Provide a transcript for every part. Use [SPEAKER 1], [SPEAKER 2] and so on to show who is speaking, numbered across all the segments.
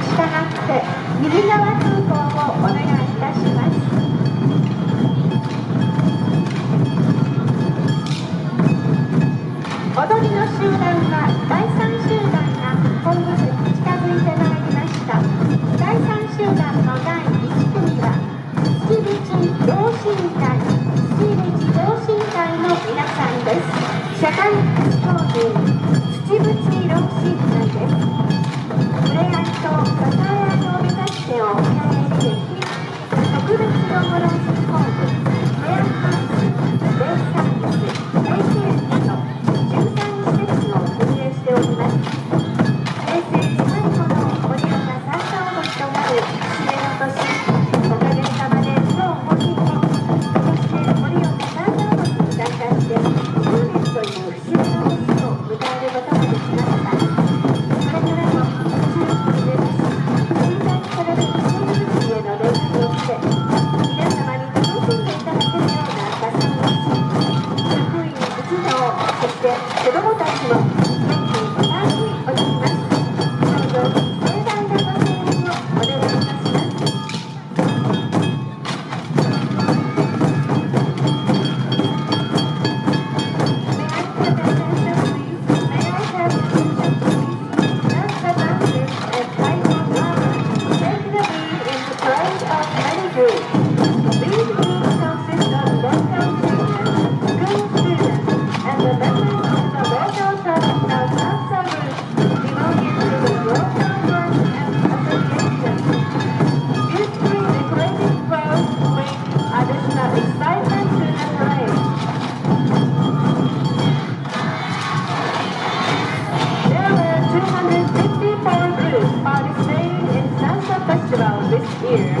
[SPEAKER 1] 従って右側通行をお願いいたします。踊りの集団は第3集団が本部に近づいてまいりました第3集団の第1組は月口同心会月口同心会の皆さんです社会福祉法人 Thank you. artists are displayed in Dancer Festival this year,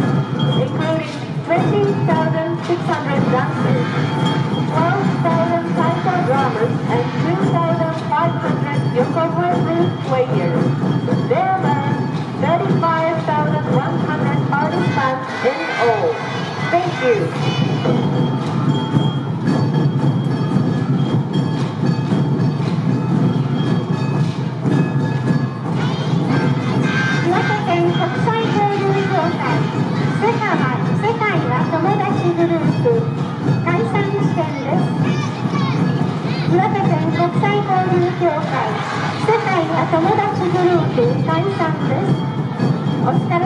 [SPEAKER 1] including 20,600 dancers, 12,000 salsa drummers, and 2,500 Yokohama flute players. There are 35,100 artists in all. Thank you. 友達グループ解散です。お疲れ